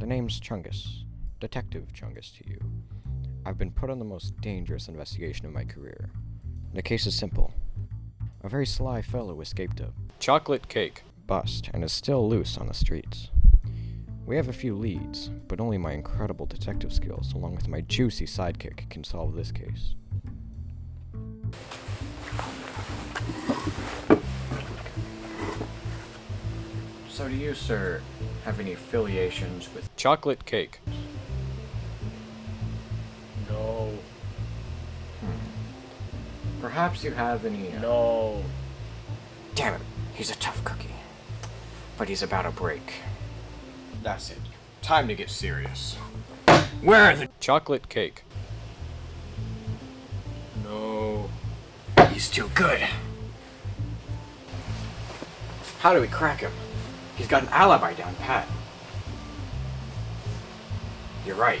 The name's Chungus. Detective Chungus to you. I've been put on the most dangerous investigation of my career. The case is simple. A very sly fellow escaped a Chocolate cake. bust and is still loose on the streets. We have a few leads, but only my incredible detective skills, along with my juicy sidekick, can solve this case. So do you, sir, have any affiliations with... Chocolate cake. No, Perhaps you have any... uh, no. Damn it, he's a tough cookie. But he's about to break. That's it. Time to get serious. Where are the... Chocolate cake. No. He's too good. How do we crack him? He's got an alibi down pat. You're right.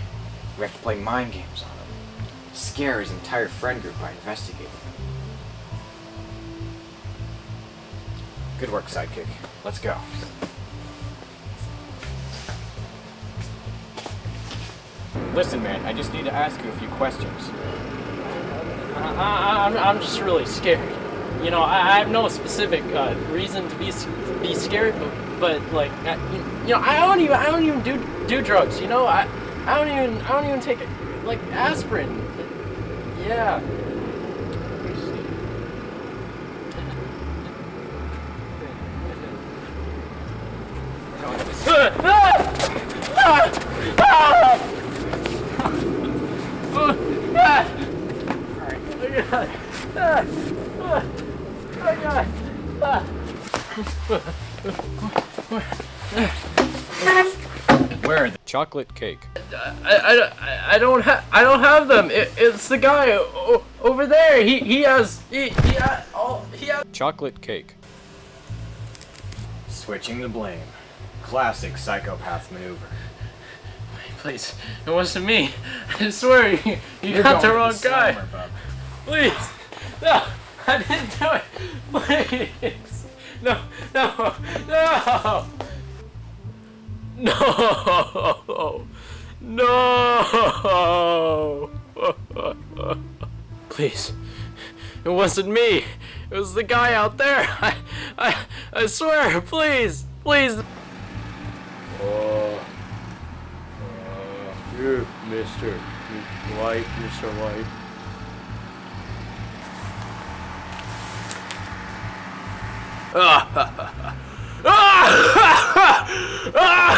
We have to play mind games on him. Scare his entire friend group by investigating him. Good work, sidekick. Let's go. Listen, man, I just need to ask you a few questions. I, I, I'm, I'm just really scared. You know, I, I have no specific uh, reason to be be scared, but, but like, I, you know, I don't even I don't even do do drugs. You know, I I don't even I don't even take like aspirin. Yeah. See. Where are they? Chocolate cake. I, I, I don't have I don't have them. It, it's the guy o- over there. He he has he he has all he has. Chocolate cake. Switching the blame. Classic psychopath maneuver. Please, it wasn't me. I swear you, you You're got the wrong guy. slammer. Please, no, I didn't do it. Please, no, no, no, no, no. Please, it wasn't me. It was the guy out there. I, I, I swear. Please, please. Oh, you, Mister White, Mister White. Skyler! Ah! Ah! Ah!